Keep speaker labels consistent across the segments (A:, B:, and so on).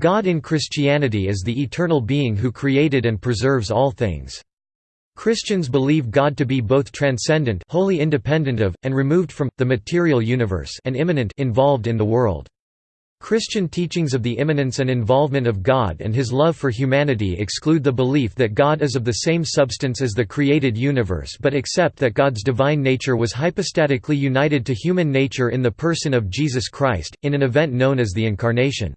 A: God in Christianity is the eternal being who created and preserves all things. Christians believe God to be both transcendent wholly independent of, and removed from, the material universe and immanent involved in the world. Christian teachings of the immanence and involvement of God and his love for humanity exclude the belief that God is of the same substance as the created universe but accept that God's divine nature was hypostatically united to human nature in the person of Jesus Christ, in an event known as the Incarnation.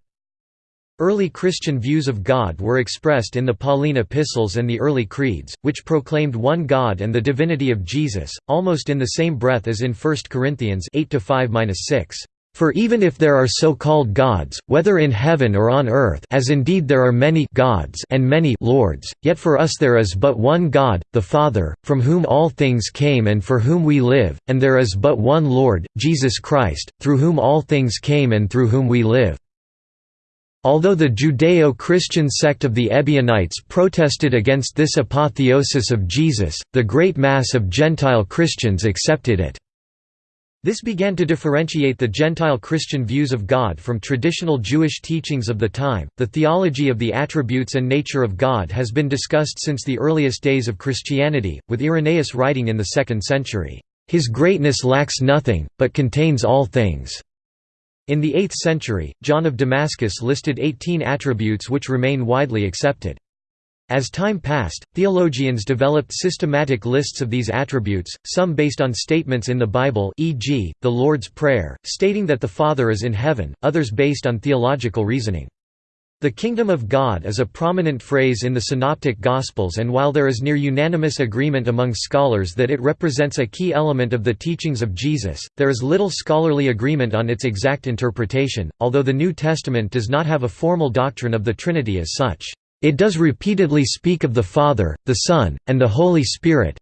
A: Early Christian views of God were expressed in the Pauline epistles and the early creeds, which proclaimed one God and the divinity of Jesus, almost in the same breath as in 1 Corinthians 8 5-6. For even if there are so-called gods, whether in heaven or on earth as indeed there are many gods and many lords, yet for us there is but one God, the Father, from whom all things came and for whom we live, and there is but one Lord, Jesus Christ, through whom all things came and through whom we live. Although the Judeo-Christian sect of the Ebionites protested against this apotheosis of Jesus, the great mass of Gentile Christians accepted it. This began to differentiate the Gentile Christian views of God from traditional Jewish teachings of the time. The theology of the attributes and nature of God has been discussed since the earliest days of Christianity, with Irenaeus writing in the 2nd century, His greatness lacks nothing, but contains all things. In the 8th century, John of Damascus listed 18 attributes which remain widely accepted. As time passed, theologians developed systematic lists of these attributes, some based on statements in the Bible e.g., the Lord's Prayer, stating that the Father is in heaven, others based on theological reasoning. The kingdom of God is a prominent phrase in the Synoptic Gospels and while there is near unanimous agreement among scholars that it represents a key element of the teachings of Jesus, there is little scholarly agreement on its exact interpretation, although the New Testament does not have a formal doctrine of the Trinity as such. It does repeatedly speak of the Father, the Son, and the Holy Spirit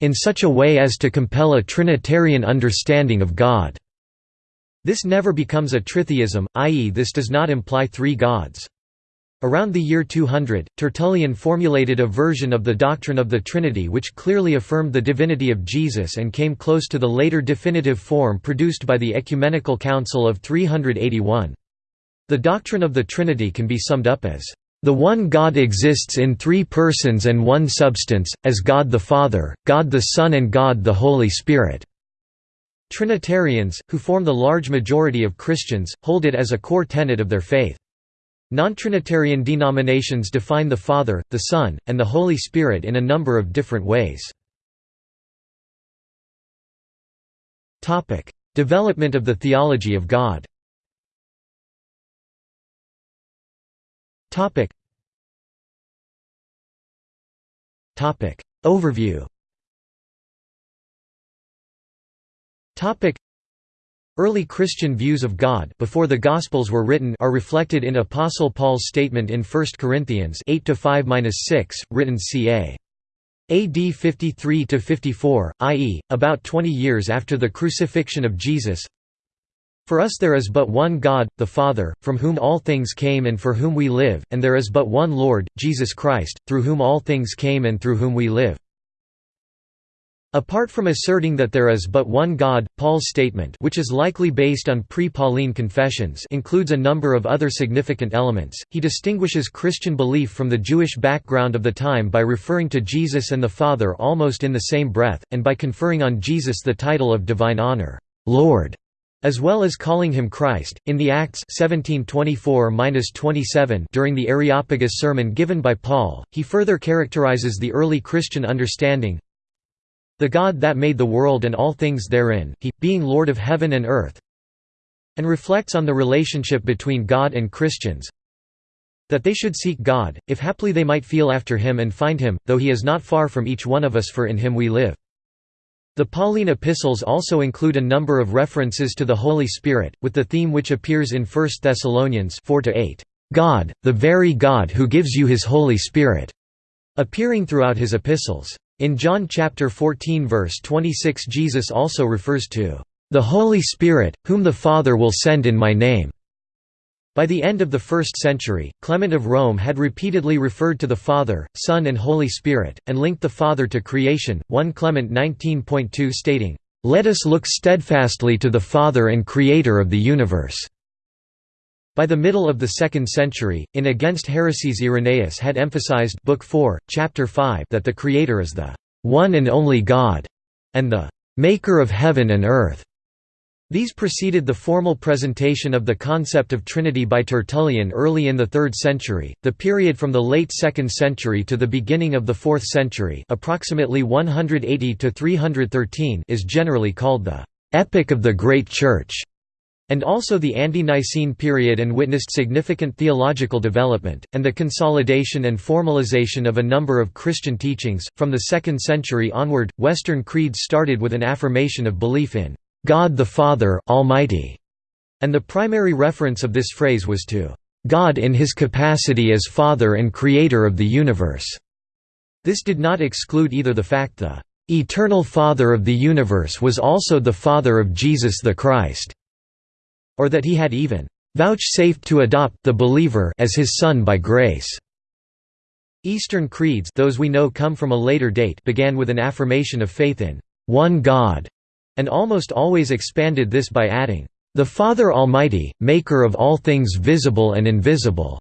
A: in such a way as to compel a Trinitarian understanding of God. This never becomes a tritheism, i.e. this does not imply three gods. Around the year 200, Tertullian formulated a version of the doctrine of the Trinity which clearly affirmed the divinity of Jesus and came close to the later definitive form produced by the Ecumenical Council of 381. The doctrine of the Trinity can be summed up as, "...the one God exists in three persons and one substance, as God the Father, God the Son and God the Holy Spirit." Trinitarians, who form the large majority of Christians, hold it as a core tenet of their faith. Non-Trinitarian denominations define the Father, the Son, and the Holy Spirit in a number of different ways. Development of the theology of God. Overview Topic. Early Christian views of God before the Gospels were written are reflected in Apostle Paul's statement in 1 Corinthians 8-5-6, written ca. AD 53–54, i.e., about 20 years after the crucifixion of Jesus for us there is but one God, the Father, from whom all things came and for whom we live, and there is but one Lord, Jesus Christ, through whom all things came and through whom we live. Apart from asserting that there is but one God, Paul's statement which is likely based on pre-Pauline confessions includes a number of other significant elements. He distinguishes Christian belief from the Jewish background of the time by referring to Jesus and the Father almost in the same breath, and by conferring on Jesus the title of divine honor, Lord as well as calling him Christ. In the Acts 1724-27 during the Areopagus sermon given by Paul, he further characterizes the early Christian understanding the God that made the world and all things therein, he, being Lord of heaven and earth, and reflects on the relationship between God and Christians, that they should seek God, if haply they might feel after him and find him, though he is not far from each one of us for in him we live. The Pauline epistles also include a number of references to the Holy Spirit, with the theme which appears in 1 Thessalonians 4 -8, God, the very God who gives you his Holy Spirit, appearing throughout his epistles. In John chapter 14 verse 26 Jesus also refers to the Holy Spirit, whom the Father will send in my name. By the end of the 1st century, Clement of Rome had repeatedly referred to the Father, Son and Holy Spirit, and linked the Father to creation, 1 Clement 19.2 stating, "...let us look steadfastly to the Father and Creator of the universe." By the middle of the 2nd century, in Against Heresies Irenaeus had emphasized Book 4, Chapter 5 that the Creator is the one and only God, and the Maker of heaven and earth. These preceded the formal presentation of the concept of Trinity by Tertullian early in the 3rd century. The period from the late 2nd century to the beginning of the 4th century, approximately 180 to 313, is generally called the epoch of the Great Church and also the ante-Nicene period and witnessed significant theological development, and the consolidation and formalization of a number of Christian teachings. From the 2nd century onward, Western creeds started with an affirmation of belief in God the Father Almighty, and the primary reference of this phrase was to God in his capacity as Father and Creator of the universe. This did not exclude either the fact the eternal Father of the universe was also the Father of Jesus the Christ or that he had even vouchsafed to adopt the believer as his son by grace. Eastern creeds those we know come from a later date began with an affirmation of faith in one God, and almost always expanded this by adding, "...the Father Almighty, maker of all things visible and invisible."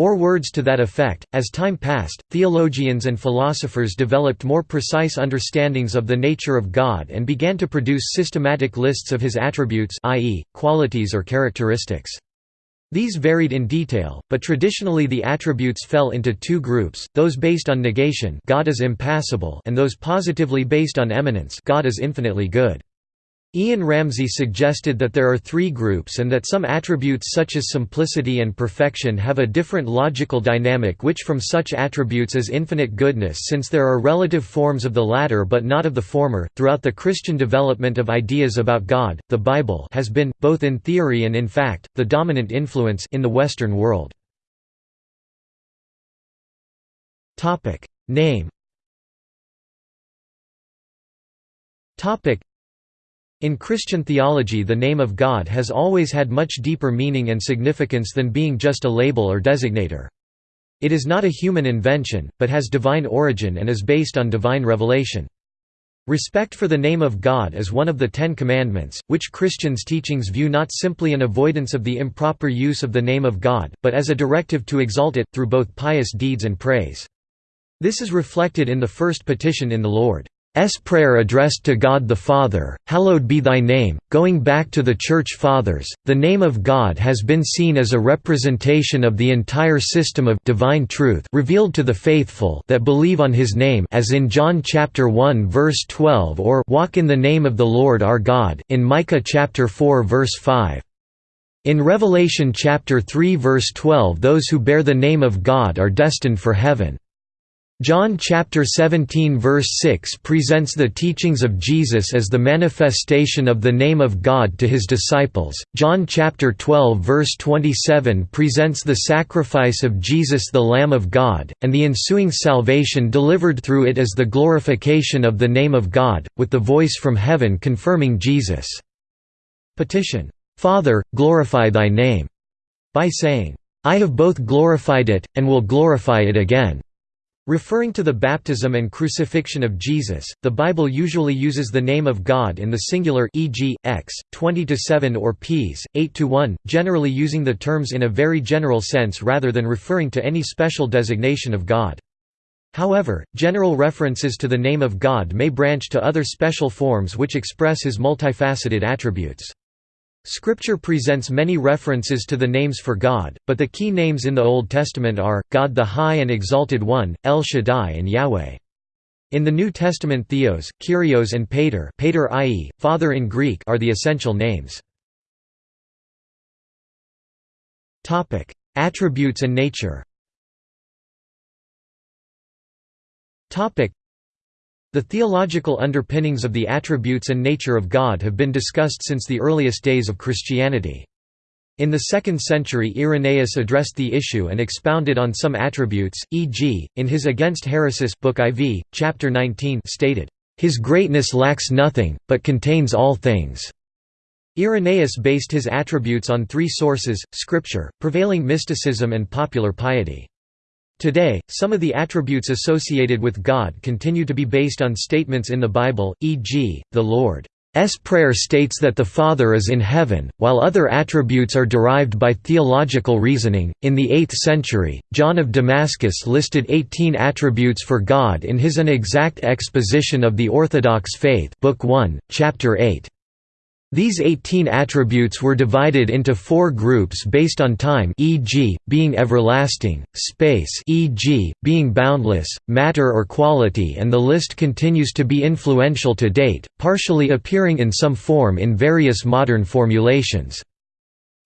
A: Or words to that effect. As time passed, theologians and philosophers developed more precise understandings of the nature of God and began to produce systematic lists of his attributes, i.e., qualities or characteristics. These varied in detail, but traditionally the attributes fell into two groups, those based on negation God is impassible and those positively based on eminence God is infinitely good. Ian Ramsey suggested that there are three groups and that some attributes such as simplicity and perfection have a different logical dynamic which from such attributes as infinite goodness since there are relative forms of the latter but not of the former. Throughout the Christian development of ideas about God, the Bible has been, both in theory and in fact, the dominant influence in the Western world. Name in Christian theology the name of God has always had much deeper meaning and significance than being just a label or designator. It is not a human invention, but has divine origin and is based on divine revelation. Respect for the name of God is one of the Ten Commandments, which Christians' teachings view not simply an avoidance of the improper use of the name of God, but as a directive to exalt it, through both pious deeds and praise. This is reflected in the first petition in the Lord. S prayer addressed to God the Father, Hallowed be thy name. Going back to the Church Fathers, the name of God has been seen as a representation of the entire system of divine truth revealed to the faithful that believe on his name as in John chapter 1 verse 12 or walk in the name of the Lord our God in Micah chapter 4 verse 5. In Revelation chapter 3 verse 12 those who bear the name of God are destined for heaven. John chapter 17 verse 6 presents the teachings of Jesus as the manifestation of the name of God to his disciples. John chapter 12 verse 27 presents the sacrifice of Jesus the Lamb of God and the ensuing salvation delivered through it as the glorification of the name of God, with the voice from heaven confirming Jesus' petition, "Father, glorify thy name," by saying, I have both glorified it and will glorify it again. Referring to the baptism and crucifixion of Jesus, the Bible usually uses the name of God in the singular e.g., x, 20–7 or ps, 8–1, generally using the terms in a very general sense rather than referring to any special designation of God. However, general references to the name of God may branch to other special forms which express his multifaceted attributes. Scripture presents many references to the names for God, but the key names in the Old Testament are, God the High and Exalted One, El Shaddai and Yahweh. In the New Testament Theos, Kyrios and Pater, Pater i.e., Father in Greek are the essential names. Attributes and nature the theological underpinnings of the attributes and nature of God have been discussed since the earliest days of Christianity. In the 2nd century Irenaeus addressed the issue and expounded on some attributes, e.g., in his Against Heresies book IV, chapter 19 stated, "...his greatness lacks nothing, but contains all things." Irenaeus based his attributes on three sources, scripture, prevailing mysticism and popular piety. Today, some of the attributes associated with God continue to be based on statements in the Bible, e.g., the Lord S. prayer states that the Father is in heaven, while other attributes are derived by theological reasoning. In the 8th century, John of Damascus listed 18 attributes for God in his An Exact Exposition of the Orthodox Faith, Book 1, Chapter 8. These 18 attributes were divided into four groups based on time e.g., being everlasting, space e.g., being boundless, matter or quality and the list continues to be influential to date, partially appearing in some form in various modern formulations.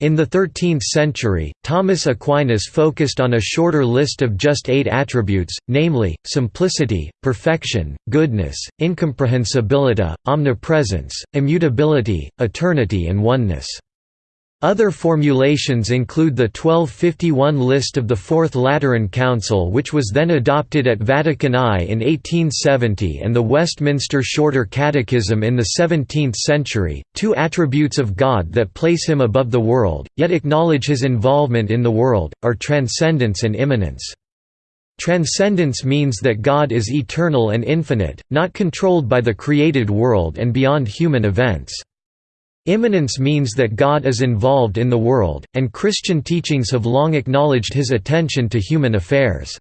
A: In the 13th century, Thomas Aquinas focused on a shorter list of just eight attributes, namely, simplicity, perfection, goodness, incomprehensibility, omnipresence, immutability, eternity and oneness. Other formulations include the 1251 list of the Fourth Lateran Council which was then adopted at Vatican I in 1870 and the Westminster Shorter Catechism in the 17th century, two attributes of God that place him above the world, yet acknowledge his involvement in the world, are transcendence and immanence. Transcendence means that God is eternal and infinite, not controlled by the created world and beyond human events. Immanence means that God is involved in the world, and Christian teachings have long acknowledged his attention to human affairs.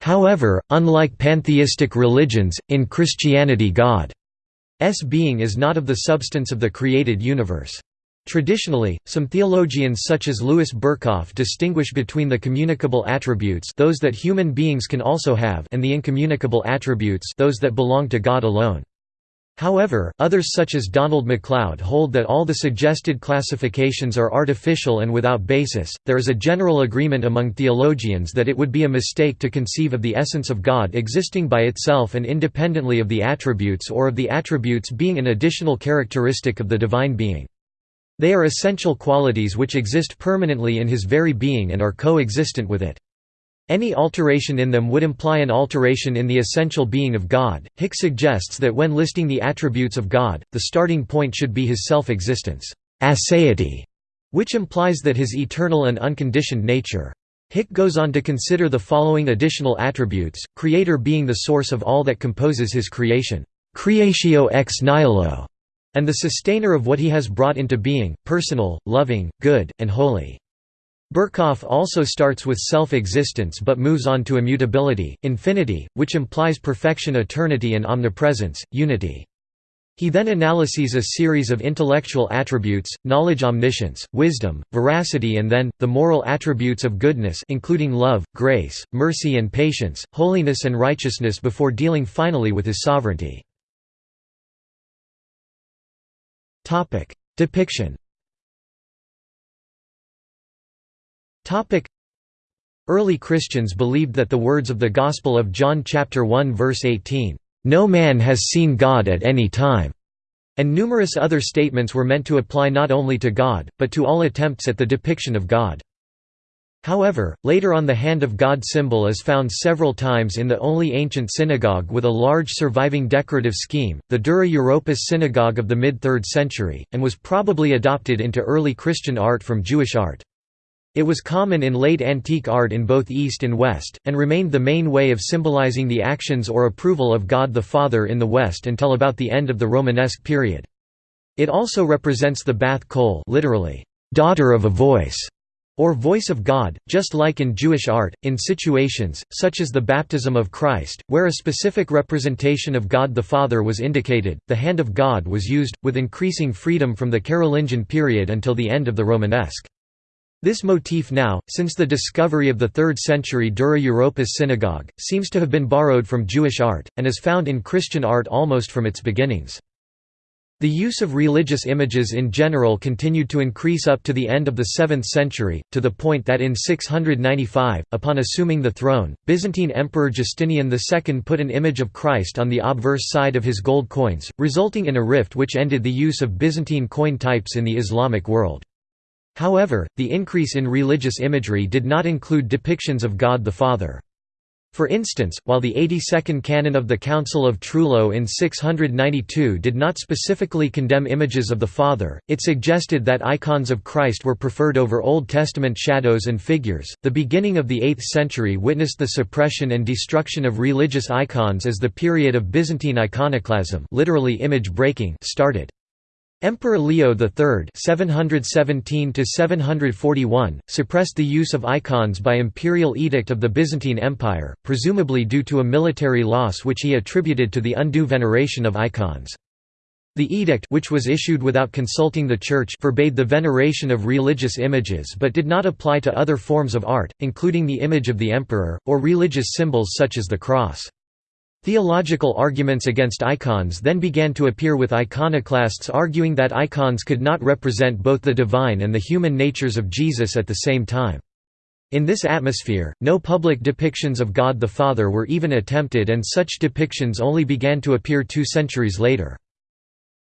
A: However, unlike pantheistic religions, in Christianity God's being is not of the substance of the created universe. Traditionally, some theologians such as Louis Berkhof distinguish between the communicable attributes those that human beings can also have and the incommunicable attributes those that belong to God alone. However, others such as Donald MacLeod hold that all the suggested classifications are artificial and without basis. There is a general agreement among theologians that it would be a mistake to conceive of the essence of God existing by itself and independently of the attributes or of the attributes being an additional characteristic of the divine being. They are essential qualities which exist permanently in his very being and are co-existent with it. Any alteration in them would imply an alteration in the essential being of God. Hick suggests that when listing the attributes of God, the starting point should be his self-existence, aseity, which implies that his eternal and unconditioned nature. Hick goes on to consider the following additional attributes, creator being the source of all that composes his creation, creatio ex nihilo, and the sustainer of what he has brought into being, personal, loving, good, and holy. Berkhof also starts with self-existence but moves on to immutability, infinity, which implies perfection eternity and omnipresence, unity. He then analyses a series of intellectual attributes, knowledge omniscience, wisdom, veracity and then, the moral attributes of goodness including love, grace, mercy and patience, holiness and righteousness before dealing finally with his sovereignty. Depiction Early Christians believed that the words of the Gospel of John chapter 1 verse 18, "No man has seen God at any time." And numerous other statements were meant to apply not only to God, but to all attempts at the depiction of God. However, later on the Hand of God symbol is found several times in the only ancient synagogue with a large surviving decorative scheme, the Dura Europos synagogue of the mid-3rd century, and was probably adopted into early Christian art from Jewish art. It was common in late antique art in both East and West, and remained the main way of symbolizing the actions or approval of God the Father in the West until about the end of the Romanesque period. It also represents the Bath Kol literally, daughter of a voice, or voice of God, just like in Jewish art, in situations, such as the baptism of Christ, where a specific representation of God the Father was indicated, the hand of God was used, with increasing freedom from the Carolingian period until the end of the Romanesque. This motif now, since the discovery of the 3rd century Dura Europos synagogue, seems to have been borrowed from Jewish art, and is found in Christian art almost from its beginnings. The use of religious images in general continued to increase up to the end of the 7th century, to the point that in 695, upon assuming the throne, Byzantine Emperor Justinian II put an image of Christ on the obverse side of his gold coins, resulting in a rift which ended the use of Byzantine coin types in the Islamic world. However, the increase in religious imagery did not include depictions of God the Father. For instance, while the 82nd canon of the Council of Trullo in 692 did not specifically condemn images of the Father, it suggested that icons of Christ were preferred over Old Testament shadows and figures. The beginning of the 8th century witnessed the suppression and destruction of religious icons as the period of Byzantine iconoclasm, literally image breaking, started. Emperor Leo III (717–741) suppressed the use of icons by imperial edict of the Byzantine Empire, presumably due to a military loss which he attributed to the undue veneration of icons. The edict which was issued without consulting the Church forbade the veneration of religious images but did not apply to other forms of art, including the image of the emperor, or religious symbols such as the cross. Theological arguments against icons then began to appear with iconoclasts arguing that icons could not represent both the divine and the human natures of Jesus at the same time. In this atmosphere, no public depictions of God the Father were even attempted and such depictions only began to appear two centuries later.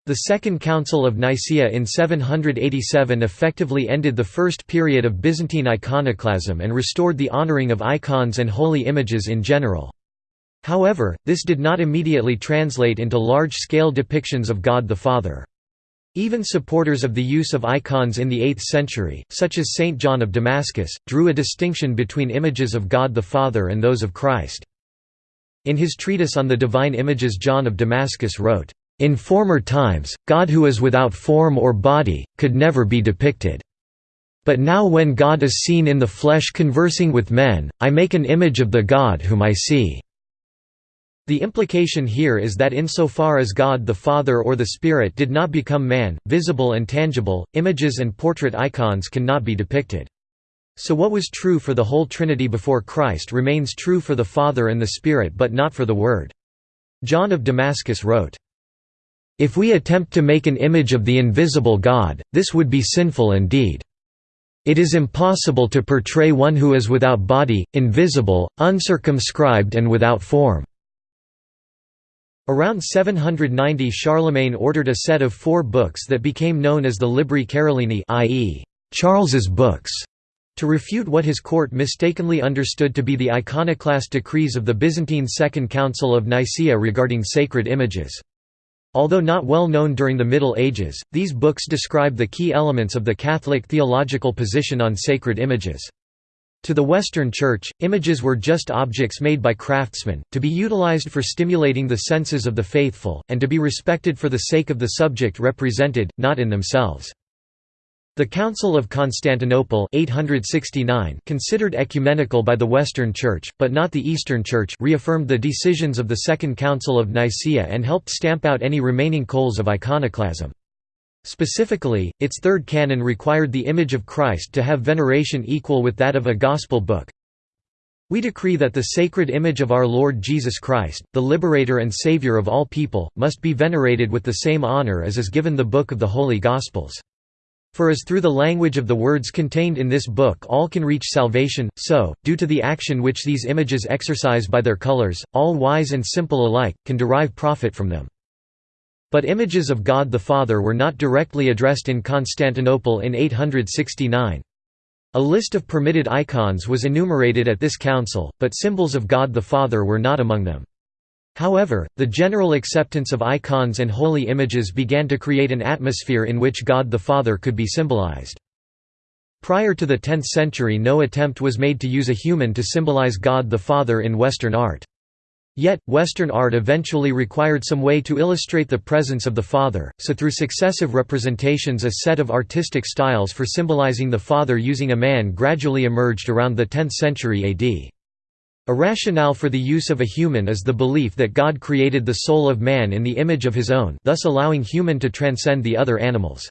A: The Second Council of Nicaea in 787 effectively ended the first period of Byzantine iconoclasm and restored the honoring of icons and holy images in general. However, this did not immediately translate into large-scale depictions of God the Father. Even supporters of the use of icons in the 8th century, such as Saint John of Damascus, drew a distinction between images of God the Father and those of Christ. In his treatise on the divine images John of Damascus wrote, "...in former times, God who is without form or body, could never be depicted. But now when God is seen in the flesh conversing with men, I make an image of the God whom I see." The implication here is that insofar as God the Father or the Spirit did not become man, visible and tangible, images and portrait icons cannot be depicted. So what was true for the whole Trinity before Christ remains true for the Father and the Spirit but not for the Word. John of Damascus wrote, If we attempt to make an image of the invisible God, this would be sinful indeed. It is impossible to portray one who is without body, invisible, uncircumscribed and without form. Around 790 Charlemagne ordered a set of four books that became known as the Libri Carolini i.e., Charles's books, to refute what his court mistakenly understood to be the iconoclast decrees of the Byzantine Second Council of Nicaea regarding sacred images. Although not well known during the Middle Ages, these books describe the key elements of the Catholic theological position on sacred images. To the Western Church, images were just objects made by craftsmen, to be utilized for stimulating the senses of the faithful, and to be respected for the sake of the subject represented, not in themselves. The Council of Constantinople 869 considered ecumenical by the Western Church, but not the Eastern Church reaffirmed the decisions of the Second Council of Nicaea and helped stamp out any remaining coals of iconoclasm. Specifically, its third canon required the image of Christ to have veneration equal with that of a Gospel book. We decree that the sacred image of our Lord Jesus Christ, the Liberator and Savior of all people, must be venerated with the same honor as is given the book of the Holy Gospels. For as through the language of the words contained in this book all can reach salvation, so, due to the action which these images exercise by their colors, all wise and simple alike, can derive profit from them. But images of God the Father were not directly addressed in Constantinople in 869. A list of permitted icons was enumerated at this council, but symbols of God the Father were not among them. However, the general acceptance of icons and holy images began to create an atmosphere in which God the Father could be symbolized. Prior to the 10th century no attempt was made to use a human to symbolize God the Father in Western art. Yet, Western art eventually required some way to illustrate the presence of the Father, so through successive representations a set of artistic styles for symbolizing the Father using a man gradually emerged around the 10th century AD. A rationale for the use of a human is the belief that God created the soul of man in the image of his own thus allowing human to transcend the other animals.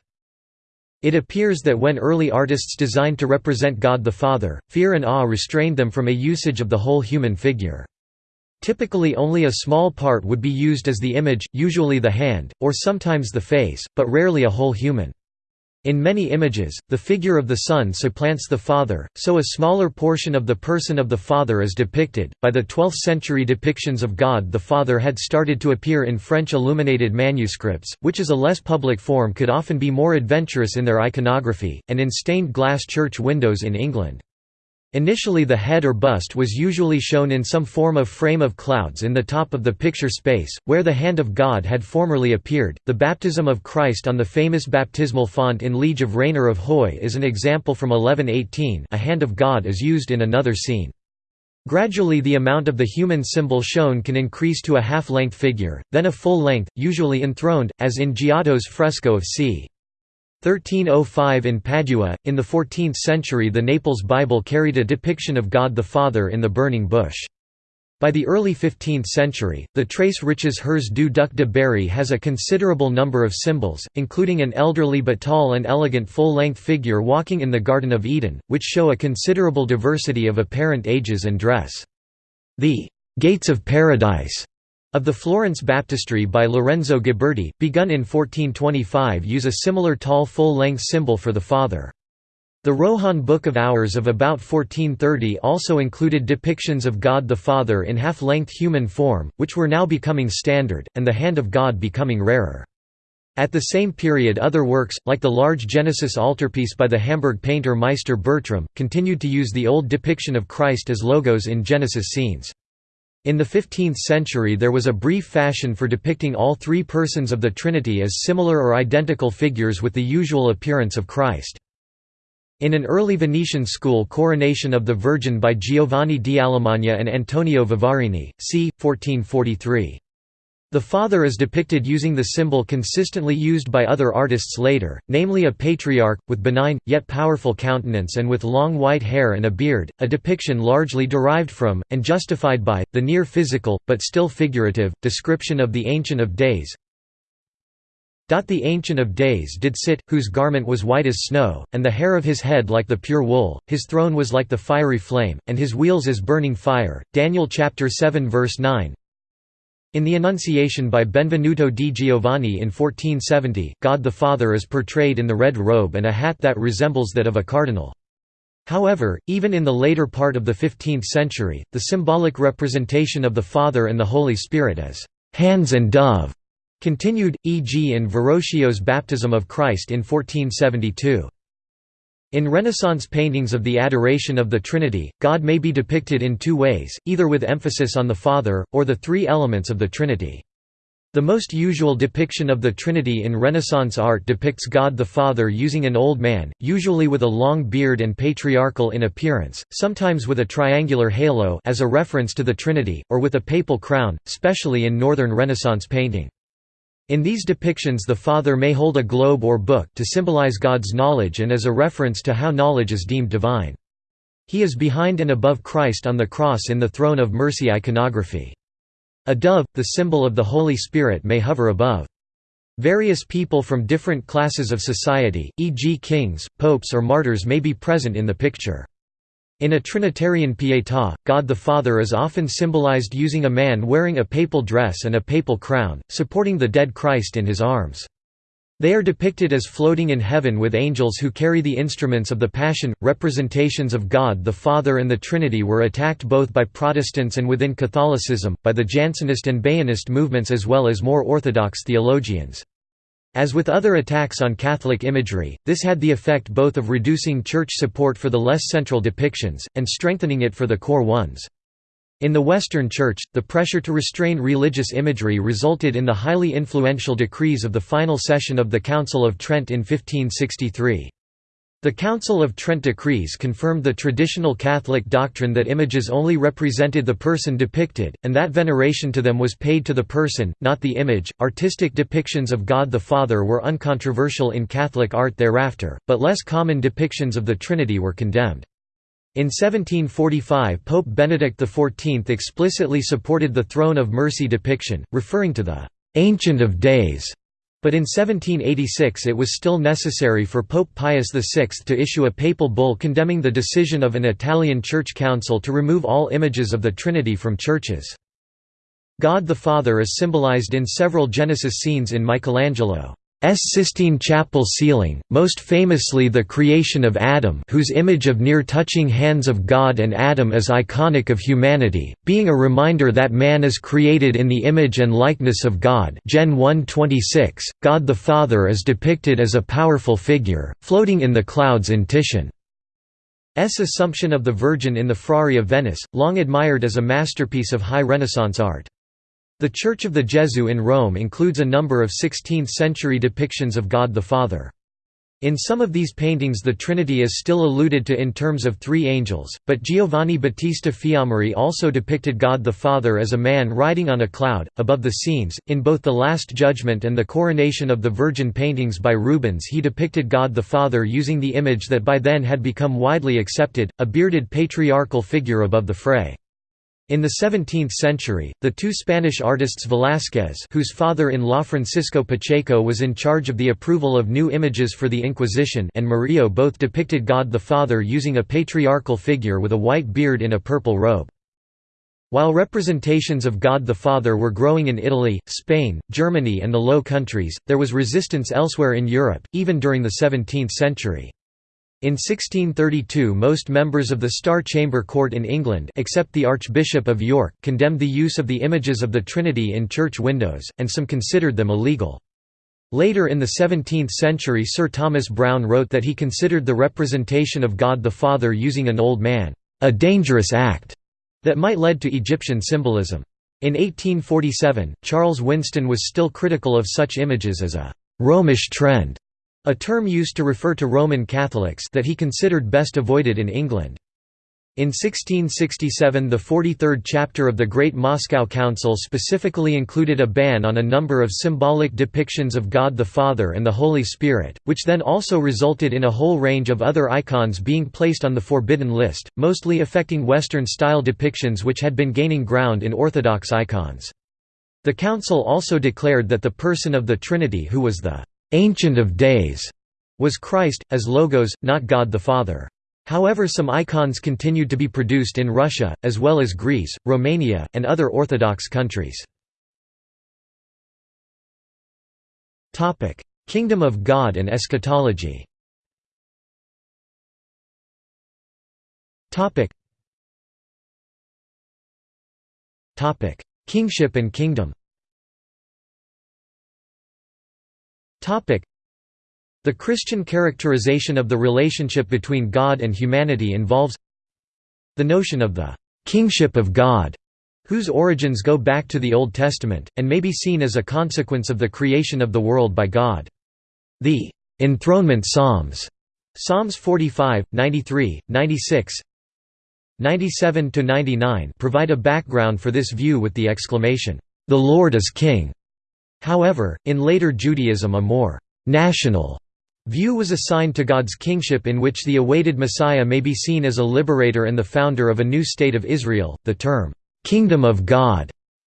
A: It appears that when early artists designed to represent God the Father, fear and awe restrained them from a usage of the whole human figure. Typically only a small part would be used as the image, usually the hand, or sometimes the face, but rarely a whole human. In many images, the figure of the Son supplants the Father, so a smaller portion of the person of the Father is depicted. By the 12th century, depictions of God the Father had started to appear in French illuminated manuscripts, which as a less public form could often be more adventurous in their iconography, and in stained glass church windows in England. Initially the head or bust was usually shown in some form of frame of clouds in the top of the picture space, where the hand of God had formerly appeared. The baptism of Christ on the famous baptismal font in Liege of Rainer of Huy is an example from 1118 a hand of God is used in another scene. Gradually the amount of the human symbol shown can increase to a half-length figure, then a full length, usually enthroned, as in Giotto's fresco of c. 1305 in Padua. In the 14th century, the Naples Bible carried a depiction of God the Father in the burning bush. By the early 15th century, the Tres Riches Heures du Duc de Berry has a considerable number of symbols, including an elderly but tall and elegant full-length figure walking in the Garden of Eden, which show a considerable diversity of apparent ages and dress. The «Gates of Paradise» of the Florence Baptistry by Lorenzo Ghiberti, begun in 1425 use a similar tall full-length symbol for the Father. The Rohan Book of Hours of about 1430 also included depictions of God the Father in half-length human form, which were now becoming standard, and the hand of God becoming rarer. At the same period other works, like the large Genesis altarpiece by the Hamburg painter Meister Bertram, continued to use the old depiction of Christ as logos in Genesis scenes. In the 15th century there was a brief fashion for depicting all three persons of the Trinity as similar or identical figures with the usual appearance of Christ. In an early Venetian school Coronation of the Virgin by Giovanni di Alemagna and Antonio Vivarini, c. 1443. The Father is depicted using the symbol consistently used by other artists later, namely a patriarch, with benign, yet powerful countenance and with long white hair and a beard, a depiction largely derived from, and justified by, the near-physical, but still figurative, description of the Ancient of Days. The Ancient of Days did sit, whose garment was white as snow, and the hair of his head like the pure wool, his throne was like the fiery flame, and his wheels as burning fire. Daniel chapter 7 verse 9, in the Annunciation by Benvenuto di Giovanni in 1470, God the Father is portrayed in the red robe and a hat that resembles that of a cardinal. However, even in the later part of the 15th century, the symbolic representation of the Father and the Holy Spirit as «hands and dove» continued, e.g. in Verrocchio's Baptism of Christ in 1472. In Renaissance paintings of the adoration of the Trinity, God may be depicted in two ways, either with emphasis on the Father, or the three elements of the Trinity. The most usual depiction of the Trinity in Renaissance art depicts God the Father using an old man, usually with a long beard and patriarchal in appearance, sometimes with a triangular halo as a reference to the Trinity, or with a papal crown, especially in Northern Renaissance painting. In these depictions the Father may hold a globe or book to symbolize God's knowledge and as a reference to how knowledge is deemed divine. He is behind and above Christ on the cross in the Throne of Mercy iconography. A dove, the symbol of the Holy Spirit may hover above. Various people from different classes of society, e.g. kings, popes or martyrs may be present in the picture. In a Trinitarian Pietà, God the Father is often symbolized using a man wearing a papal dress and a papal crown, supporting the dead Christ in his arms. They are depicted as floating in heaven with angels who carry the instruments of the Passion. Representations of God the Father and the Trinity were attacked both by Protestants and within Catholicism, by the Jansenist and Baianist movements as well as more orthodox theologians. As with other attacks on Catholic imagery, this had the effect both of reducing church support for the less central depictions, and strengthening it for the core ones. In the Western Church, the pressure to restrain religious imagery resulted in the highly influential decrees of the final session of the Council of Trent in 1563. The Council of Trent decrees confirmed the traditional Catholic doctrine that images only represented the person depicted, and that veneration to them was paid to the person, not the image. Artistic depictions of God the Father were uncontroversial in Catholic art thereafter, but less common depictions of the Trinity were condemned. In 1745 Pope Benedict XIV explicitly supported the Throne of Mercy depiction, referring to the «Ancient of Days» But in 1786 it was still necessary for Pope Pius VI to issue a papal bull condemning the decision of an Italian church council to remove all images of the Trinity from churches. God the Father is symbolized in several Genesis scenes in Michelangelo. S. Sistine Chapel ceiling, most famously the creation of Adam whose image of near-touching hands of God and Adam is iconic of humanity, being a reminder that man is created in the image and likeness of God Gen 1:26. God the Father is depicted as a powerful figure, floating in the clouds in Titian's Assumption of the Virgin in the Frari of Venice, long admired as a masterpiece of high Renaissance art. The Church of the Gesù in Rome includes a number of 16th-century depictions of God the Father. In some of these paintings the Trinity is still alluded to in terms of three angels, but Giovanni Battista Fiammeri also depicted God the Father as a man riding on a cloud, above the scenes. In both the Last Judgment and the Coronation of the Virgin paintings by Rubens he depicted God the Father using the image that by then had become widely accepted, a bearded patriarchal figure above the fray. In the 17th century, the two Spanish artists Velázquez whose father-in-law Francisco Pacheco was in charge of the approval of new images for the Inquisition and Murillo both depicted God the Father using a patriarchal figure with a white beard in a purple robe. While representations of God the Father were growing in Italy, Spain, Germany and the Low Countries, there was resistance elsewhere in Europe, even during the 17th century. In 1632 most members of the Star Chamber Court in England except the Archbishop of York condemned the use of the images of the Trinity in church windows, and some considered them illegal. Later in the 17th century Sir Thomas Browne wrote that he considered the representation of God the Father using an old man, "...a dangerous act," that might lead to Egyptian symbolism. In 1847, Charles Winston was still critical of such images as a «Romish trend» a term used to refer to Roman Catholics that he considered best avoided in England. In 1667 the 43rd chapter of the Great Moscow Council specifically included a ban on a number of symbolic depictions of God the Father and the Holy Spirit, which then also resulted in a whole range of other icons being placed on the forbidden list, mostly affecting Western-style depictions which had been gaining ground in Orthodox icons. The Council also declared that the person of the Trinity who was the Ancient of Days was Christ, as logos, not God the Father. However some icons continued to be produced in Russia, as well as Greece, Romania, and other Orthodox countries. Kingdom of God and eschatology. Kingship and kingdom The Christian characterization of the relationship between God and humanity involves the notion of the «kingship of God», whose origins go back to the Old Testament, and may be seen as a consequence of the creation of the world by God. The «enthronement Psalms» Psalms 45, 93, 96, 97–99 provide a background for this view with the exclamation, "'The Lord is King' However, in later Judaism a more «national» view was assigned to God's kingship in which the awaited Messiah may be seen as a liberator and the founder of a new state of Israel. The term, "'Kingdom of God'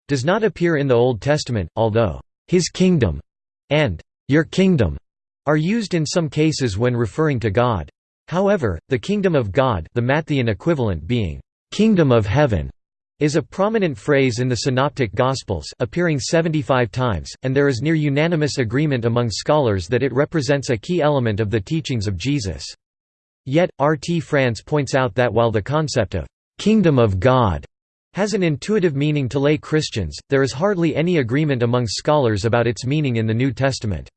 A: does not appear in the Old Testament, although, "'His kingdom' and "'Your kingdom' are used in some cases when referring to God. However, the kingdom of God the Matthean equivalent being, "'Kingdom of Heaven' is a prominent phrase in the Synoptic Gospels appearing 75 times, and there is near unanimous agreement among scholars that it represents a key element of the teachings of Jesus. Yet, R. T. France points out that while the concept of «kingdom of God» has an intuitive meaning to lay Christians, there is hardly any agreement among scholars about its meaning in the New Testament.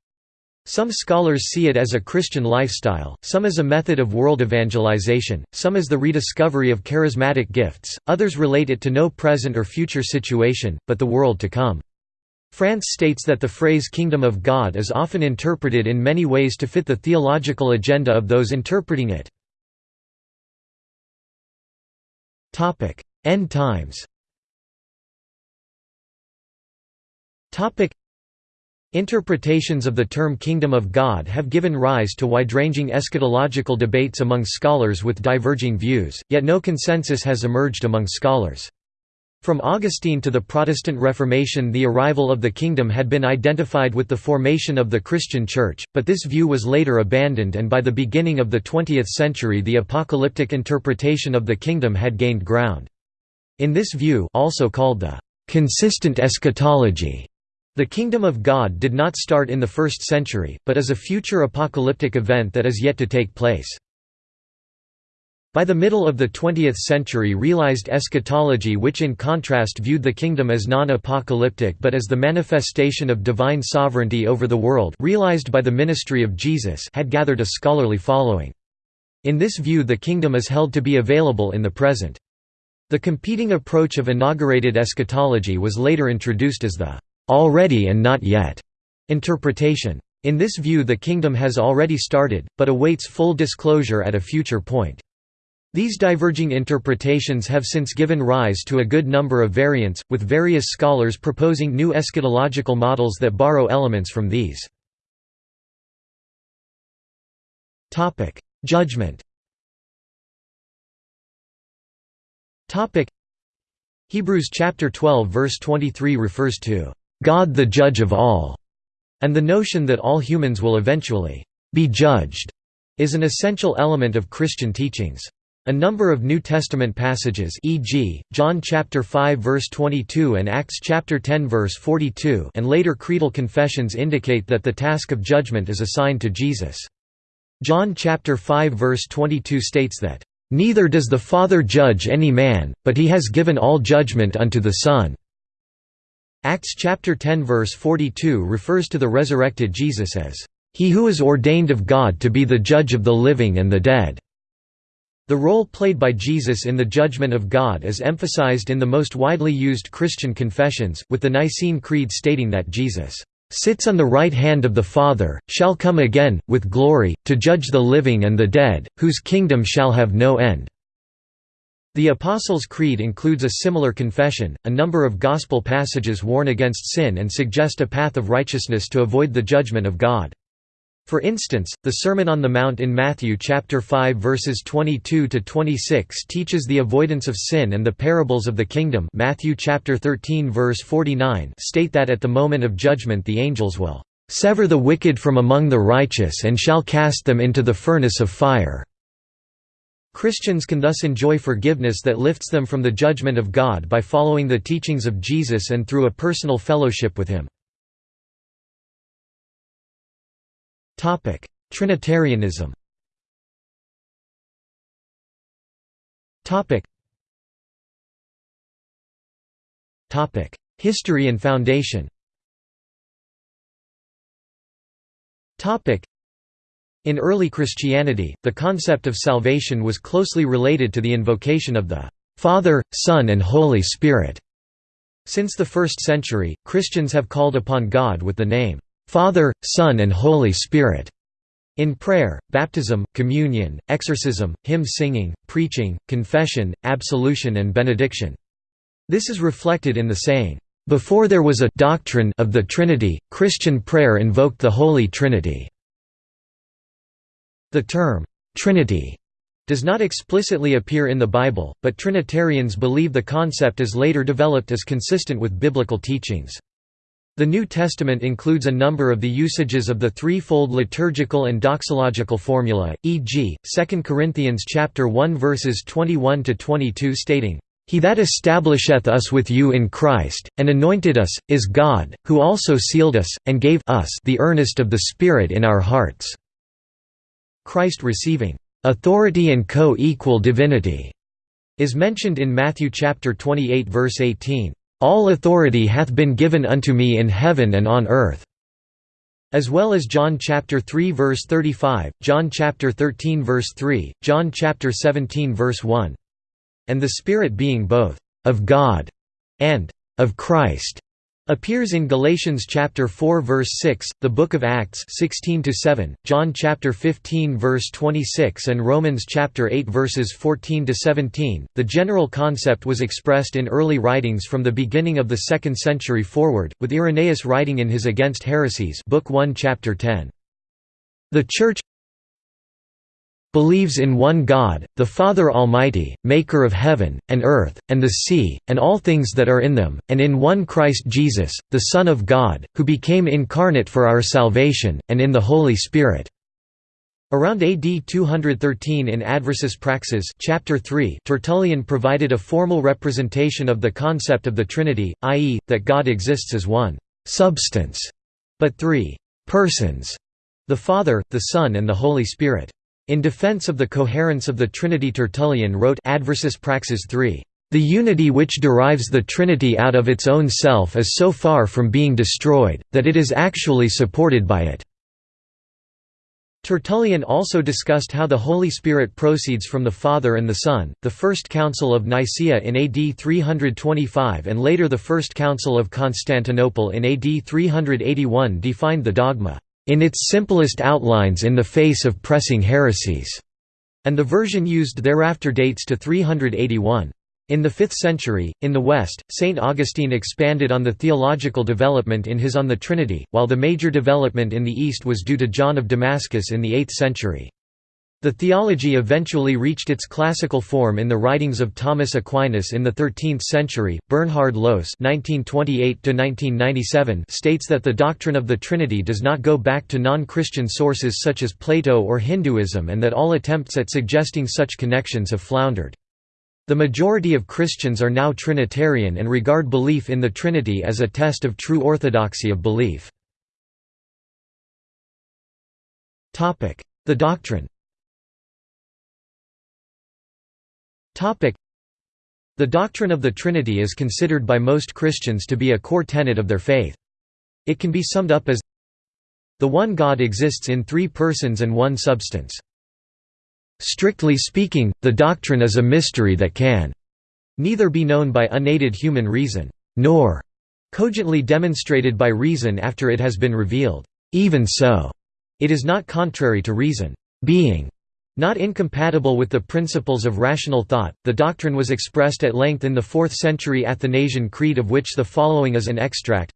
A: Some scholars see it as a Christian lifestyle, some as a method of world evangelization, some as the rediscovery of charismatic gifts, others relate it to no present or future situation, but the world to come. France states that the phrase Kingdom of God is often interpreted in many ways to fit the theological agenda of those interpreting it. End times Interpretations of the term Kingdom of God have given rise to wide-ranging eschatological debates among scholars with diverging views, yet no consensus has emerged among scholars. From Augustine to the Protestant Reformation the arrival of the kingdom had been identified with the formation of the Christian Church, but this view was later abandoned and by the beginning of the 20th century the apocalyptic interpretation of the kingdom had gained ground. In this view also called the «consistent eschatology», the kingdom of God did not start in the first century, but is a future apocalyptic event that is yet to take place. By the middle of the 20th century realized eschatology which in contrast viewed the kingdom as non-apocalyptic but as the manifestation of divine sovereignty over the world realized by the ministry of Jesus had gathered a scholarly following. In this view the kingdom is held to be available in the present. The competing approach of inaugurated eschatology was later introduced as the "'already and not yet' interpretation. In this view the kingdom has already started, but awaits full disclosure at a future point. These diverging interpretations have since given rise to a good number of variants, with various scholars proposing new eschatological models that borrow elements from these. Judgment Hebrews chapter 12 verse 23 refers to God the judge of all, and the notion that all humans will eventually be judged is an essential element of Christian teachings. A number of New Testament passages e.g., John chapter 5 verse 22 and Acts chapter 10 verse 42 and later creedal confessions indicate that the task of judgment is assigned to Jesus. John chapter 5 verse 22 states that, "...neither does the Father judge any man, but he has given all judgment unto the Son." Acts chapter 10 verse 42 refers to the resurrected Jesus as, "...he who is ordained of God to be the judge of the living and the dead." The role played by Jesus in the judgment of God is emphasized in the most widely used Christian confessions, with the Nicene Creed stating that Jesus sits on the right hand of the Father, shall come again, with glory, to judge the living and the dead, whose kingdom shall have no end." The Apostles' Creed includes a similar confession. A number of Gospel passages warn against sin and suggest a path of righteousness to avoid the judgment of God. For instance, the Sermon on the Mount in Matthew chapter 5 verses 22 to 26 teaches the avoidance of sin and the parables of the kingdom. Matthew chapter 13 verse 49 state that at the moment of judgment the angels will sever the wicked from among the righteous and shall cast them into the furnace of fire. Christians can thus enjoy forgiveness that lifts them from the judgment of God by following the teachings of Jesus and through a personal fellowship with him. Trinitarianism. History and foundation. In early Christianity, the concept of salvation was closely related to the invocation of the Father, Son and Holy Spirit. Since the 1st century, Christians have called upon God with the name Father, Son and Holy Spirit. In prayer, baptism, communion, exorcism, hymn singing, preaching, confession, absolution and benediction. This is reflected in the saying, "...before there was a doctrine of the Trinity, Christian prayer invoked the Holy Trinity." The term, "'Trinity' does not explicitly appear in the Bible, but Trinitarians believe the concept is later developed as consistent with biblical teachings. The New Testament includes a number of the usages of the threefold liturgical and doxological formula, e.g., 2 Corinthians chapter 1 verses 21 to 22 stating, "He that establisheth us with you in Christ, and anointed us, is God, who also sealed us, and gave us the earnest of the Spirit in our hearts." Christ receiving authority and co-equal divinity is mentioned in Matthew chapter 28 verse 18. All authority hath been given unto me in heaven and on earth." As well as John chapter 3 verse 35, John chapter 13 verse 3, John chapter 17 verse 1. And the Spirit being both of God and of Christ appears in Galatians chapter 4 verse 6, the book of Acts 16 to 7, John chapter 15 verse 26 and Romans chapter 8 verses 14 to 17. The general concept was expressed in early writings from the beginning of the 2nd century forward, with Irenaeus writing in his Against Heresies, book 1 chapter 10. The Church believes in one God, the Father Almighty, maker of heaven, and earth, and the sea, and all things that are in them, and in one Christ Jesus, the Son of God, who became incarnate for our salvation, and in the Holy Spirit." Around AD 213 in Adversus Praxean chapter 3, Tertullian provided a formal representation of the concept of the Trinity, i.e., that God exists as one «substance», but three «persons», the Father, the Son and the Holy Spirit. In defense of the coherence of the Trinity Tertullian wrote Adversus Praxean 3, "...the unity which derives the Trinity out of its own self is so far from being destroyed, that it is actually supported by it." Tertullian also discussed how the Holy Spirit proceeds from the Father and the Son. The First Council of Nicaea in AD 325 and later the First Council of Constantinople in AD 381 defined the dogma in its simplest outlines in the face of pressing heresies, and the version used thereafter dates to 381. In the 5th century, in the West, St. Augustine expanded on the theological development in his On the Trinity, while the major development in the East was due to John of Damascus in the 8th century. The theology eventually reached its classical form in the writings of Thomas Aquinas in the 13th century. Bernhard Lohse (1928–1997) states that the doctrine of the Trinity does not go back to non-Christian sources such as Plato or Hinduism, and that all attempts at suggesting such connections have floundered. The majority of Christians are now Trinitarian and regard belief in the Trinity as a test of true orthodoxy of belief. The doctrine The doctrine of the Trinity is considered by most Christians to be a core tenet of their faith. It can be summed up as The one God exists in three persons and one substance. Strictly speaking, the doctrine is a mystery that can neither be known by unaided human reason, nor cogently demonstrated by reason after it has been revealed. Even so, it is not contrary to reason. Being not incompatible with the principles of rational thought, the doctrine was expressed at length in the 4th century Athanasian Creed of which the following is an extract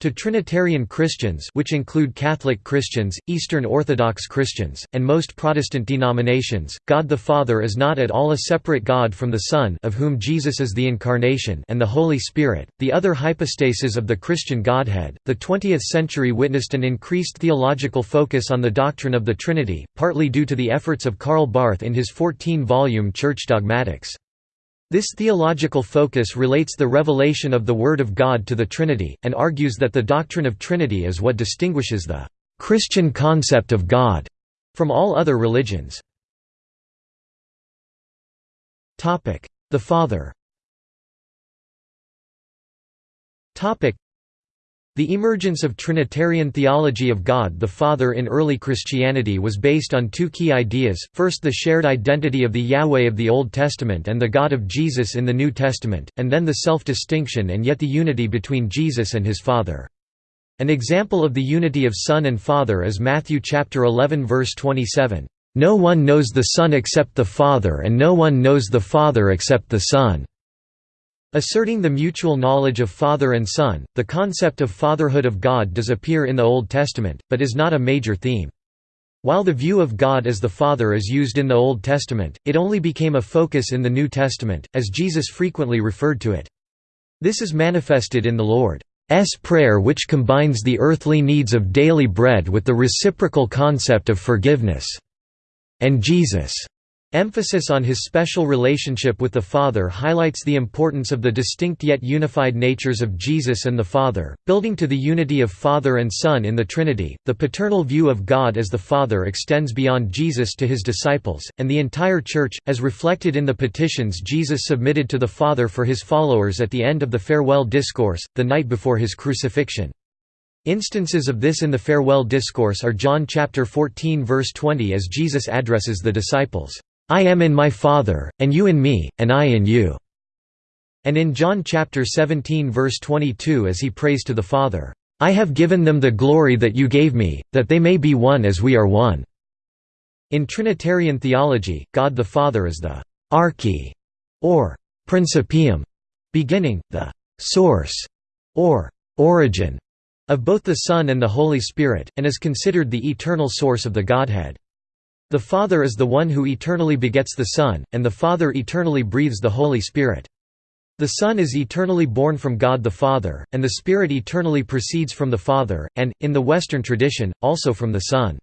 A: to Trinitarian Christians which include Catholic Christians, Eastern Orthodox Christians, and most Protestant denominations, God the Father is not at all a separate God from the Son of whom Jesus is the Incarnation and the Holy Spirit, the other hypostases of the Christian Godhead. The 20th century witnessed an increased theological focus on the doctrine of the Trinity, partly due to the efforts of Karl Barth in his 14-volume Church Dogmatics. This theological focus relates the revelation of the Word of God to the Trinity, and argues that the doctrine of Trinity is what distinguishes the Christian concept of God from all other religions. The Father the emergence of Trinitarian theology of God the Father in early Christianity was based on two key ideas, first the shared identity of the Yahweh of the Old Testament and the God of Jesus in the New Testament, and then the self-distinction and yet the unity between Jesus and his Father. An example of the unity of Son and Father is Matthew chapter 11 verse 27, "No one knows the Son except the Father and no one knows the Father except the Son." Asserting the mutual knowledge of Father and Son, the concept of fatherhood of God does appear in the Old Testament, but is not a major theme. While the view of God as the Father is used in the Old Testament, it only became a focus in the New Testament, as Jesus frequently referred to it. This is manifested in the Lord's Prayer which combines the earthly needs of daily bread with the reciprocal concept of forgiveness. And Jesus' Emphasis on his special relationship with the Father highlights the importance of the distinct yet unified natures of Jesus and the Father, building to the unity of Father and Son in the Trinity. The paternal view of God as the Father extends beyond Jesus to his disciples, and the entire Church, as reflected in the petitions Jesus submitted to the Father for his followers at the end of the farewell discourse, the night before his crucifixion. Instances of this in the farewell discourse are John chapter 14 verse 20 as Jesus addresses the disciples. I am in my Father, and you in me, and I in you." And in John chapter 17 verse 22 as he prays to the Father, "I have given them the glory that you gave me, that they may be one as we are one." In Trinitarian theology, God the Father is the arche or principium, beginning, the source or origin of both the Son and the Holy Spirit, and is considered the eternal source of the Godhead. The Father is the one who eternally begets the Son, and the Father eternally breathes the Holy Spirit. The Son is eternally born from God the Father, and the Spirit eternally proceeds from the Father, and, in the Western tradition, also from the Son.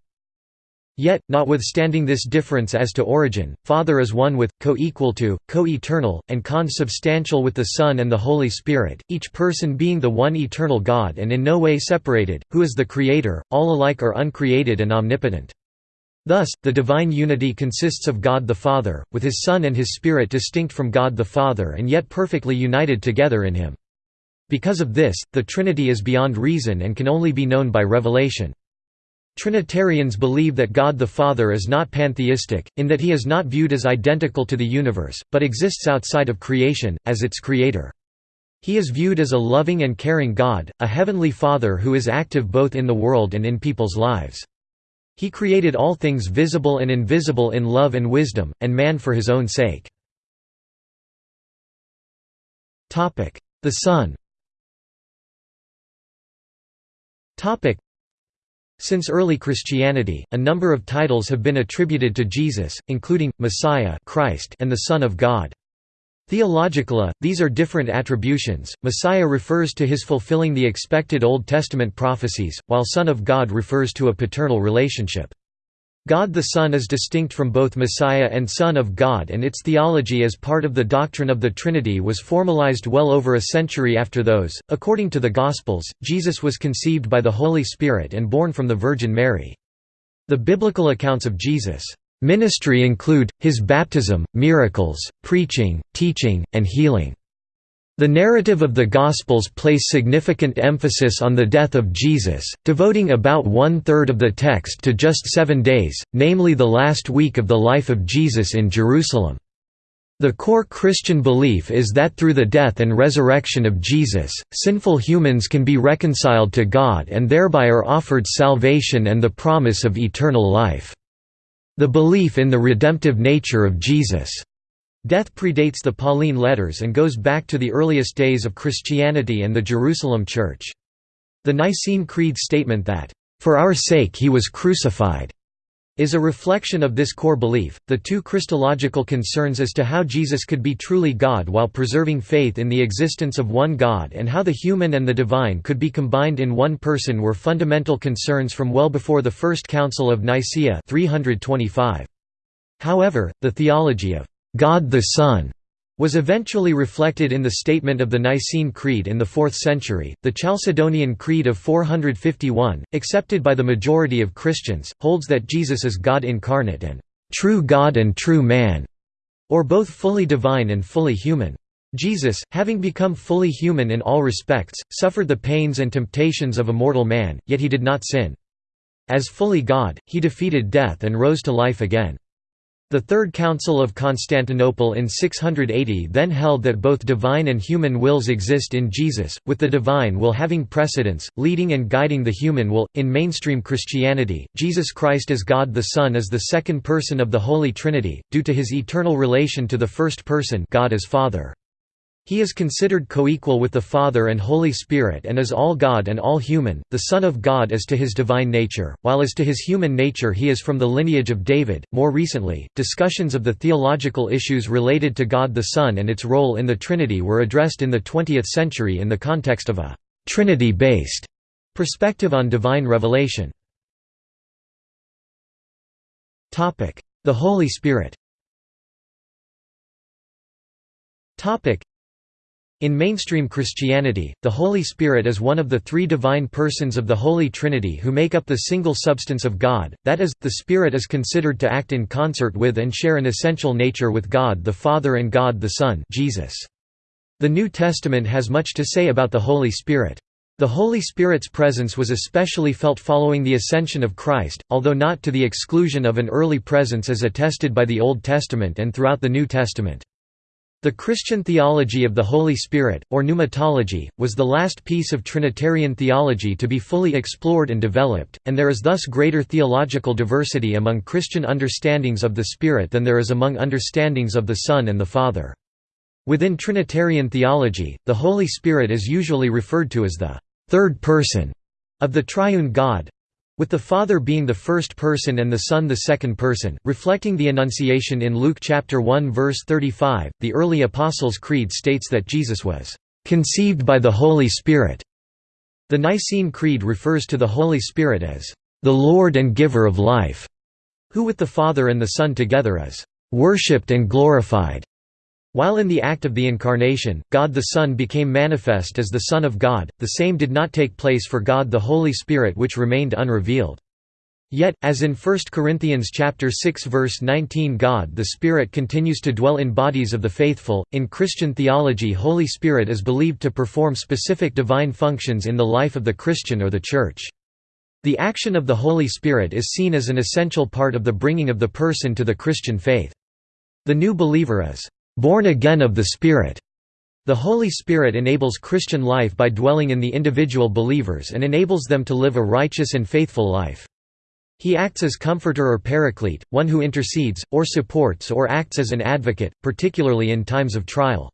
A: Yet, notwithstanding this difference as to origin, Father is one with, co-equal to, co-eternal, and consubstantial with the Son and the Holy Spirit, each person being the one eternal God and in no way separated, who is the Creator, all alike are uncreated and omnipotent. Thus, the divine unity consists of God the Father, with his Son and his Spirit distinct from God the Father and yet perfectly united together in him. Because of this, the Trinity is beyond reason and can only be known by revelation. Trinitarians believe that God the Father is not pantheistic, in that he is not viewed as identical to the universe, but exists outside of creation, as its creator. He is viewed as a loving and caring God, a heavenly Father who is active both in the world and in people's lives. He created all things visible and invisible in love and wisdom, and man for his own sake. The Son since early Christianity, a number of titles have been attributed to Jesus, including, Messiah Christ and the Son of God. Theologically, these are different attributions, Messiah refers to his fulfilling the expected Old Testament prophecies, while Son of God refers to a paternal relationship. God the Son is distinct from both Messiah and Son of God and its theology as part of the doctrine of the Trinity was formalized well over a century after those. According to the Gospels, Jesus was conceived by the Holy Spirit and born from the Virgin Mary. The biblical accounts of Jesus' ministry include, his baptism, miracles, preaching, teaching, and healing. The narrative of the Gospels place significant emphasis on the death of Jesus, devoting about one-third of the text to just seven days, namely the last week of the life of Jesus in Jerusalem. The core Christian belief is that through the death and resurrection of Jesus, sinful humans can be reconciled to God and thereby are offered salvation and the promise of eternal life. The belief in the redemptive nature of Jesus' Death predates the Pauline letters and goes back to the earliest days of Christianity and the Jerusalem Church. The Nicene Creed statement that, "...for our sake he was crucified," is a reflection of this core belief. The two Christological concerns as to how Jesus could be truly God while preserving faith in the existence of one God and how the human and the divine could be combined in one person were fundamental concerns from well before the First Council of Nicaea 325. However, the theology of God the Son was eventually reflected in the statement of the Nicene Creed in the 4th century. The Chalcedonian Creed of 451, accepted by the majority of Christians, holds that Jesus is God incarnate and true God and true man, or both fully divine and fully human. Jesus, having become fully human in all respects, suffered the pains and temptations of a mortal man, yet he did not sin. As fully God, he defeated death and rose to life again. The Third Council of Constantinople in 680 then held that both divine and human wills exist in Jesus, with the divine will having precedence, leading and guiding the human will. In mainstream Christianity, Jesus Christ as God the Son is the second person of the Holy Trinity, due to his eternal relation to the first person God as Father. He is considered coequal with the Father and Holy Spirit and is all God and all human, the Son of God as to his divine nature, while as to his human nature he is from the lineage of David. More recently, discussions of the theological issues related to God the Son and its role in the Trinity were addressed in the 20th century in the context of a Trinity-based perspective on divine revelation. The Holy Spirit in mainstream Christianity, the Holy Spirit is one of the three divine persons of the Holy Trinity who make up the single substance of God, that is, the Spirit is considered to act in concert with and share an essential nature with God the Father and God the Son Jesus. The New Testament has much to say about the Holy Spirit. The Holy Spirit's presence was especially felt following the ascension of Christ, although not to the exclusion of an early presence as attested by the Old Testament and throughout the New Testament. The Christian theology of the Holy Spirit, or pneumatology, was the last piece of Trinitarian theology to be fully explored and developed, and there is thus greater theological diversity among Christian understandings of the Spirit than there is among understandings of the Son and the Father. Within Trinitarian theology, the Holy Spirit is usually referred to as the third person of the triune God, with the Father being the first person and the Son the second person, reflecting the Annunciation in Luke chapter 1 verse 35, the early Apostles' Creed states that Jesus was conceived by the Holy Spirit. The Nicene Creed refers to the Holy Spirit as the Lord and giver of life, who with the Father and the Son together is worshipped and glorified. While in the act of the Incarnation, God the Son became manifest as the Son of God, the same did not take place for God the Holy Spirit which remained unrevealed. Yet, as in 1 Corinthians chapter 6 verse 19 God the Spirit continues to dwell in bodies of the faithful, in Christian theology Holy Spirit is believed to perform specific divine functions in the life of the Christian or the Church. The action of the Holy Spirit is seen as an essential part of the bringing of the person to the Christian faith. The new believer is born again of the Spirit. The Holy Spirit enables Christian life by dwelling in the individual believers and enables them to live a righteous and faithful life. He acts as comforter or paraclete, one who intercedes, or supports or acts as an advocate, particularly in times of trial.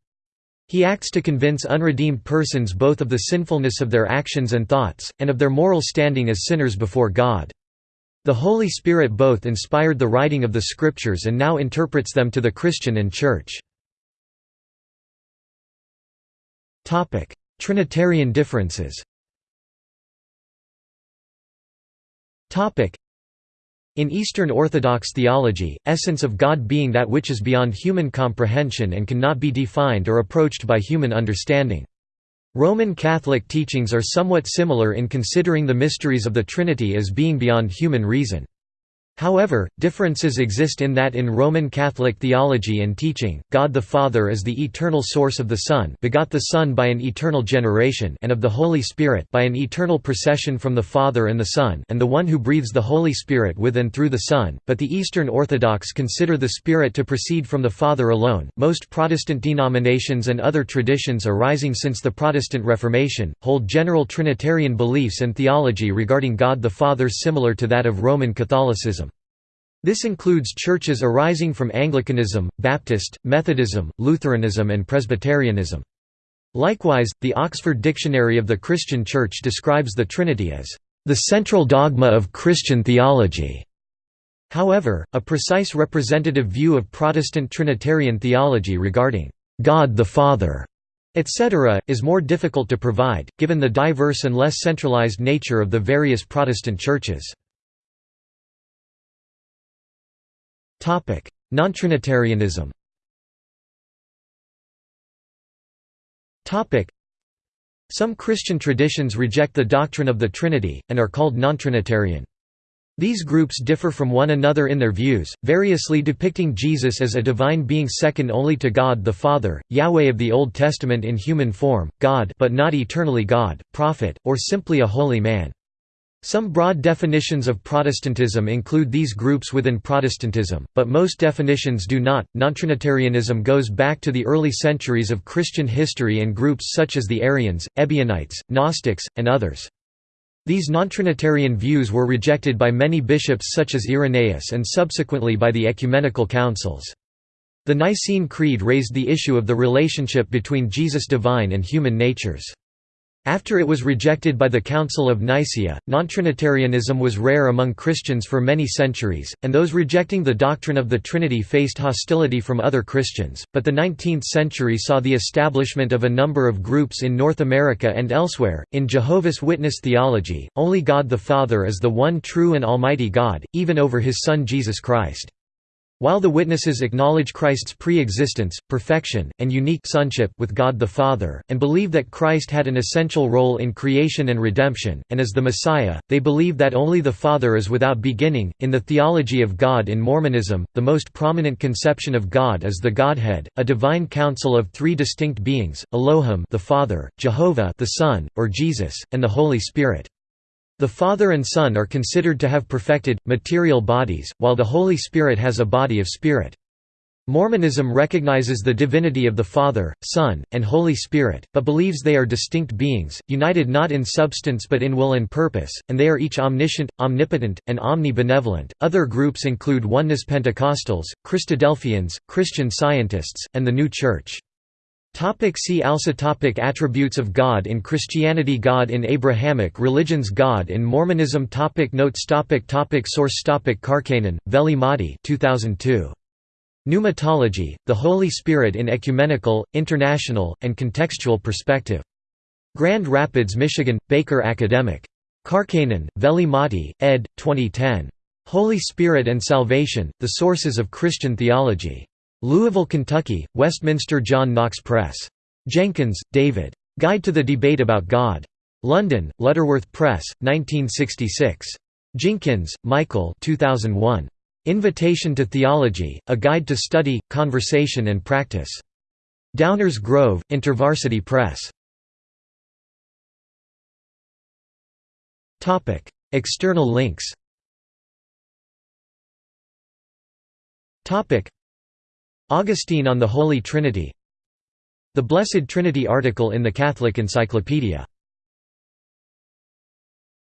A: He acts to convince unredeemed persons both of the sinfulness of their actions and thoughts, and of their moral standing as sinners before God. The Holy Spirit both inspired the writing of the Scriptures and now interprets them to the Christian and Church. Trinitarian differences in Eastern Orthodox theology, essence of God being that which is beyond human comprehension and cannot be defined or approached by human understanding. Roman Catholic teachings are somewhat similar in considering the mysteries of the Trinity as being beyond human reason. However, differences exist in that in Roman Catholic theology and teaching, God the Father is the eternal source of the Son begot the Son by an eternal generation and of the Holy Spirit by an eternal procession from the Father and the Son and the one who breathes the Holy Spirit with and through the Son, but the Eastern Orthodox consider the Spirit to proceed from the Father alone. Most Protestant denominations and other traditions arising since the Protestant Reformation, hold general Trinitarian beliefs and theology regarding God the Father similar to that of Roman Catholicism. This includes churches arising from Anglicanism, Baptist, Methodism, Lutheranism and Presbyterianism. Likewise, the Oxford Dictionary of the Christian Church describes the Trinity as, "...the central dogma of Christian theology." However, a precise representative view of Protestant Trinitarian theology regarding God the Father, etc., is more difficult to provide, given the diverse and less centralized nature of the various Protestant churches. Non-Trinitarianism Some Christian traditions reject the doctrine of the Trinity, and are called non-Trinitarian. These groups differ from one another in their views, variously depicting Jesus as a divine being second only to God the Father, Yahweh of the Old Testament in human form, God but not eternally God, prophet, or simply a holy man. Some broad definitions of Protestantism include these groups within Protestantism, but most definitions do not. Nontrinitarianism goes back to the early centuries of Christian history and groups such as the Arians, Ebionites, Gnostics, and others. These nontrinitarian views were rejected by many bishops such as Irenaeus and subsequently by the ecumenical councils. The Nicene Creed raised the issue of the relationship between Jesus' divine and human natures. After it was rejected by the Council of Nicaea, nontrinitarianism was rare among Christians for many centuries, and those rejecting the doctrine of the Trinity faced hostility from other Christians, but the 19th century saw the establishment of a number of groups in North America and elsewhere. In Jehovah's Witness theology, only God the Father is the one true and almighty God, even over his Son Jesus Christ. While the witnesses acknowledge Christ's pre-existence, perfection, and unique sonship with God the Father, and believe that Christ had an essential role in creation and redemption, and as the Messiah, they believe that only the Father is without beginning. In the theology of God in Mormonism, the most prominent conception of God is the Godhead, a divine council of three distinct beings: Elohim, the Father, Jehovah, the Son, or Jesus, and the Holy Spirit. The Father and Son are considered to have perfected, material bodies, while the Holy Spirit has a body of spirit. Mormonism recognizes the divinity of the Father, Son, and Holy Spirit, but believes they are distinct beings, united not in substance but in will and purpose, and they are each omniscient, omnipotent, and omnibenevolent. Other groups include Oneness Pentecostals, Christadelphians, Christian Scientists, and the New Church. Topic see also topic Attributes of God in Christianity God in Abrahamic religions God in Mormonism topic Notes topic topic Source topic Karkkainen, Veli Matti 2002. Pneumatology, the Holy Spirit in Ecumenical, International, and Contextual Perspective. Grand Rapids, Michigan, Baker Academic. Karkkainen, Veli Matti, ed. 2010. Holy Spirit and Salvation, The Sources of Christian Theology. Louisville, Kentucky, Westminster John Knox Press. Jenkins, David. Guide to the Debate About God. London, Lutterworth Press, 1966. Jinkins, Michael 2001. Invitation to Theology, A Guide to Study, Conversation and Practice. Downers Grove, InterVarsity Press. External links Augustine on the Holy Trinity. The Blessed Trinity article in the Catholic Encyclopedia